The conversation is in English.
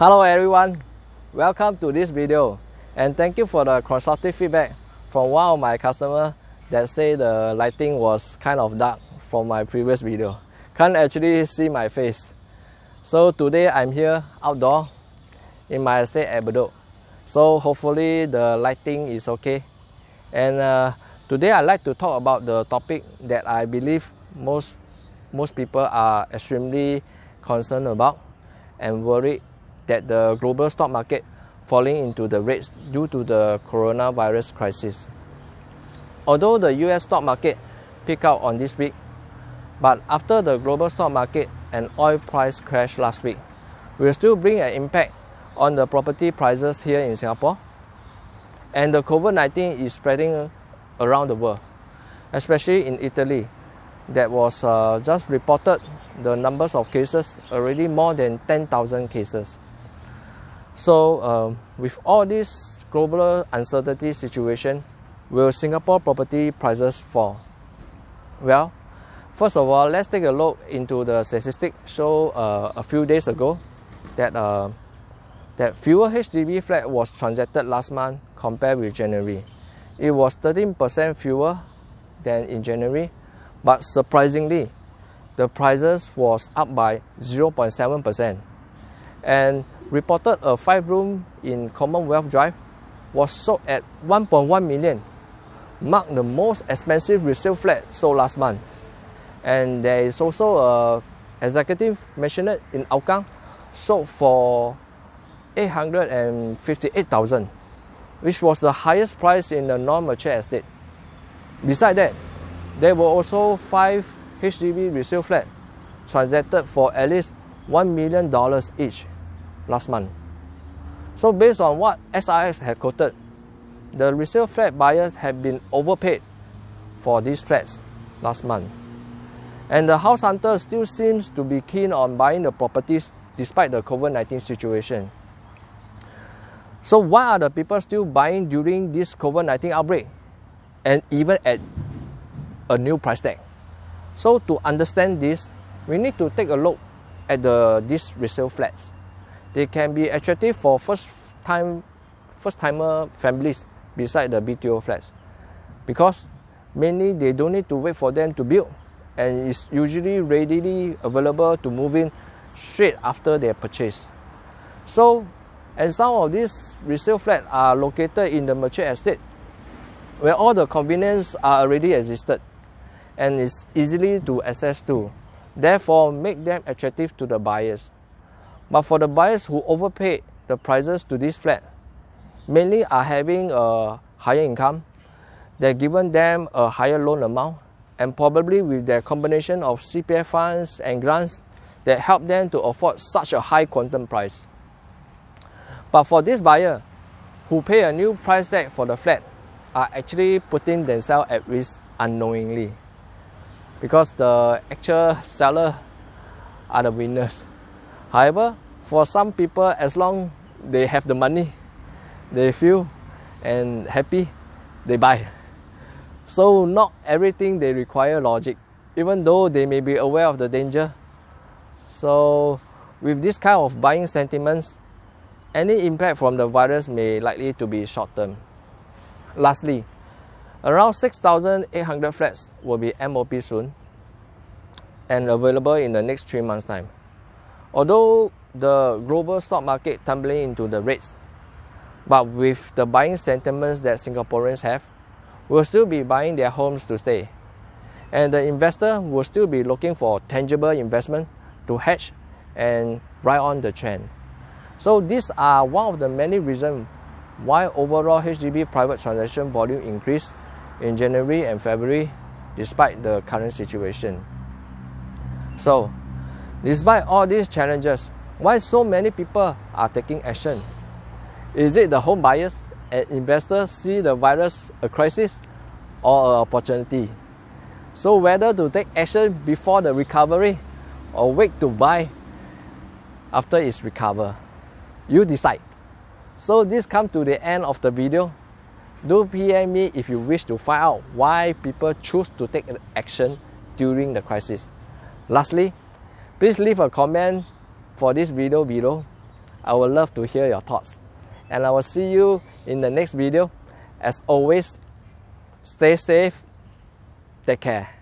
Hello everyone, welcome to this video and thank you for the constructive feedback from one of my customers that say the lighting was kind of dark from my previous video. Can't actually see my face. So today I'm here outdoor in my estate at Bedok. So hopefully the lighting is okay. And uh, today I'd like to talk about the topic that I believe most, most people are extremely concerned about and worried that the global stock market falling into the rates due to the coronavirus crisis. Although the US stock market picked out on this week, but after the global stock market and oil price crash last week, will still bring an impact on the property prices here in Singapore. And the COVID-19 is spreading around the world, especially in Italy, that was uh, just reported the numbers of cases already more than 10,000 cases. So, um, with all this global uncertainty situation, will Singapore property prices fall? Well, first of all, let's take a look into the statistic show uh, a few days ago that uh, that fewer HDB flat was transacted last month compared with January. It was 13% fewer than in January, but surprisingly, the prices was up by 0.7% and reported a five room in Commonwealth Drive was sold at 1.1 million, marked the most expensive resale flat sold last month. And there is also a executive mansionette in Hougang sold for 858,000, which was the highest price in the non-mature estate. Besides that, there were also five HDB resale flats transacted for at least $1 million each last month. So based on what SRX had quoted, the resale flat buyers have been overpaid for these flats last month. And the house hunter still seems to be keen on buying the properties despite the COVID-19 situation. So why are the people still buying during this COVID-19 outbreak and even at a new price tag? So to understand this, we need to take a look at the these resale flats. They can be attractive for first time first timer families beside the BTO flats because mainly they don't need to wait for them to build and it's usually readily available to move in straight after their purchase. So and some of these resale flats are located in the mature estate where all the convenience are already existed and is easily to access to. Therefore, make them attractive to the buyers. But for the buyers who overpaid the prices to this flat, mainly are having a higher income, they're given them a higher loan amount, and probably with their combination of CPF funds and grants that help them to afford such a high quantum price. But for this buyer who pay a new price tag for the flat are actually putting themselves at risk unknowingly because the actual seller are the winners. However, for some people, as long they have the money, they feel and happy, they buy. So not everything they require logic, even though they may be aware of the danger. So with this kind of buying sentiments, any impact from the virus may likely to be short term. Lastly, around 6,800 flats will be MOP soon and available in the next three months' time. Although the global stock market tumbling into the rates, but with the buying sentiments that Singaporeans have, will still be buying their homes to stay. And the investor will still be looking for tangible investment to hedge and ride on the trend. So these are one of the many reasons why overall HDB private transaction volume increased in January and February despite the current situation. So, despite all these challenges, why so many people are taking action? Is it the home buyers and investors see the virus a crisis or an opportunity? So whether to take action before the recovery or wait to buy after it's recovered, you decide. So this comes to the end of the video. Do PM me if you wish to find out why people choose to take action during the crisis. Lastly, please leave a comment for this video below I would love to hear your thoughts. And I will see you in the next video. As always, stay safe, take care.